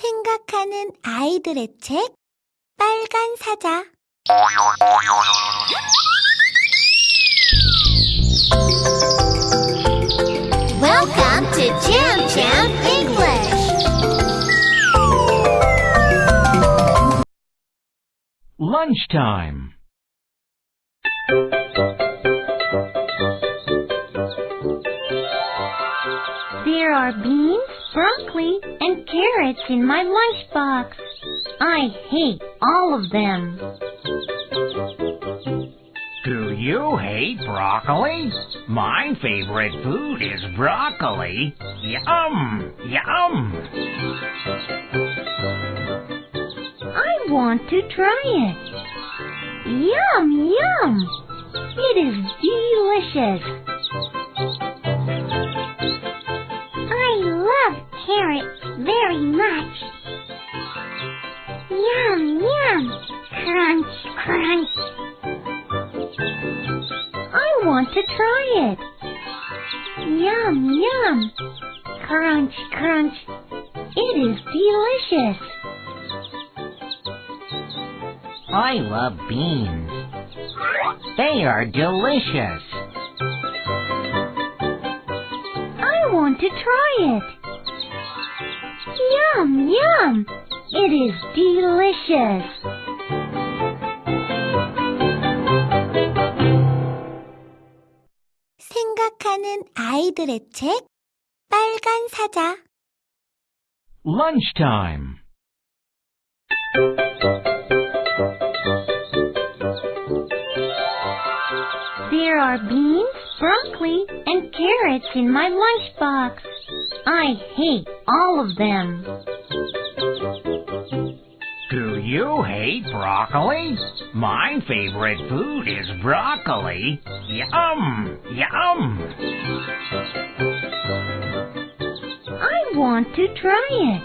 생각하는 아이들의 책 빨간 사자 Welcome to Jam Jam English. Lunchtime. There are beans, broccoli, and carrots in my lunchbox. I hate all of them. Do you hate broccoli? My favorite food is broccoli. Yum! Yum! I want to try it. Yum, yum. It is delicious. Yum, yum. Crunch, crunch. It is delicious. I love beans. They are delicious. I want to try it. Yum, yum. It is delicious. 생각하는 아이들의 책 빨간 사자 Lunchtime. There are beans, broccoli, and carrots in my lunchbox. I hate all of them. You hate broccoli? My favorite food is broccoli. Yum! Yum! I want to try it.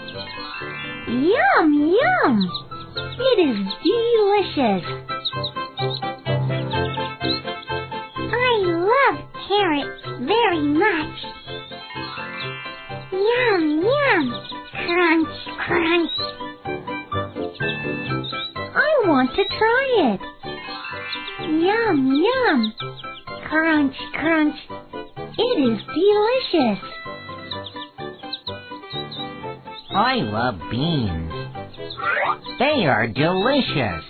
Yum, yum. It is delicious. I love carrots very much. Yum, yum. Crunch, crunch. Want to try it. Yum, yum. Crunch, crunch. It is delicious. I love beans. They are delicious.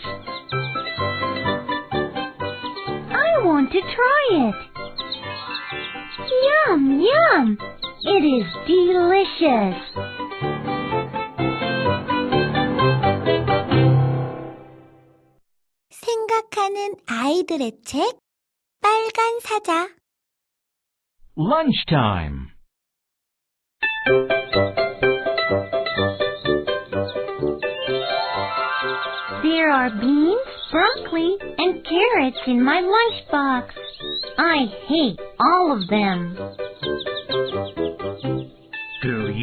I want to try it. Yum, yum. It is delicious. 생각하는 아이들의 책 빨간 사자 Lunchtime. There are beans, broccoli, and carrots in my lunchbox. I hate all of them.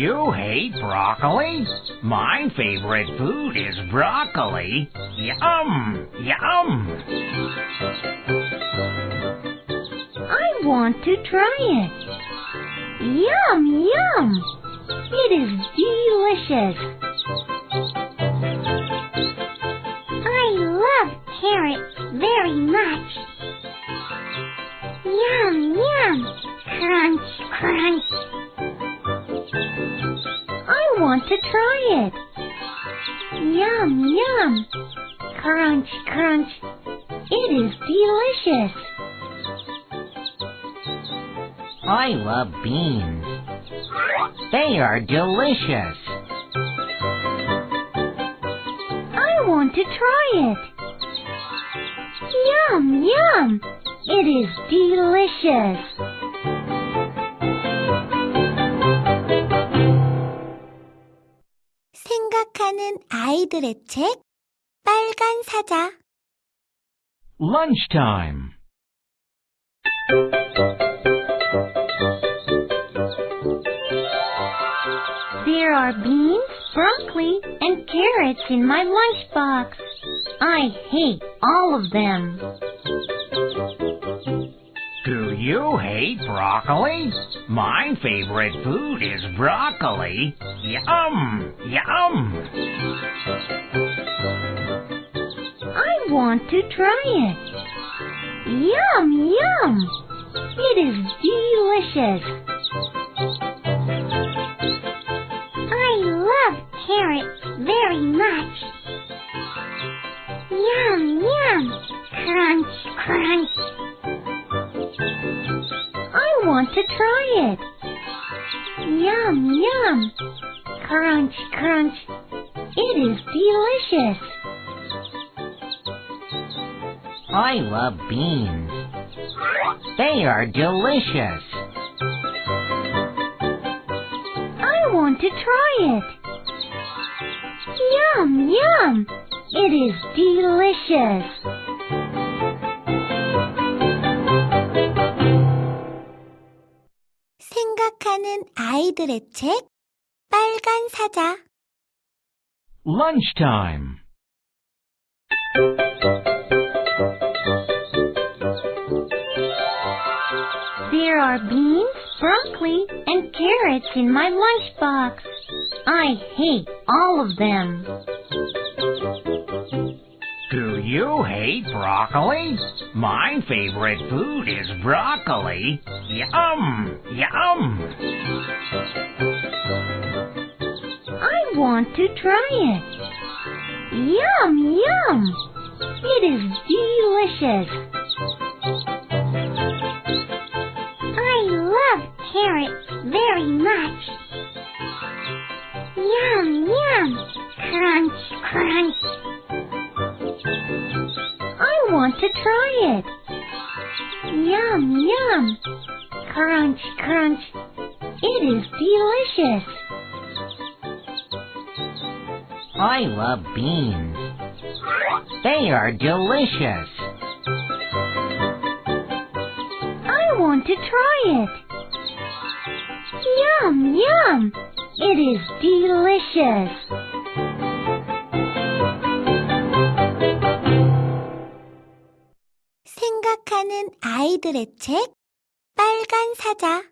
You hate broccoli? My favorite food is broccoli. Yum! Yum! I want to try it. Yum, yum. It is delicious. I want to try it. Yum, yum. Crunch, crunch. It is delicious. I love beans. They are delicious. I want to try it. Yum, yum. It is delicious. 아이들의 책 빨간 사자 Lunchtime. There are beans, broccoli, and carrots in my lunchbox. I hate all of them. Do you hate broccoli? My favorite food is broccoli. Yum! Yum! I want to try it. Yum, yum. It is delicious. I love carrots very much. Yum, yum. Crunch, crunch. I want to try it. Yum, yum Crunch, crunch. It is delicious. I love beans. They are delicious. I want to try it. Yum, yum. It is delicious. 생각하는 아이들의 책 빨간 사자 Lunchtime. There are beans, broccoli, and carrots in my lunchbox. I hate all of them. Do you hate broccoli? My favorite food is broccoli. Yum! Yum! Want to try it. Yum, yum. It is delicious. I love carrots very much. Yum, yum. Crunch, crunch. I want to try it. Yum, yum. Crunch, crunch. It is delicious. I love beans. They are delicious. I want to try it. Yum, yum. It is delicious. 생각하는 아이들의 책 빨간 사자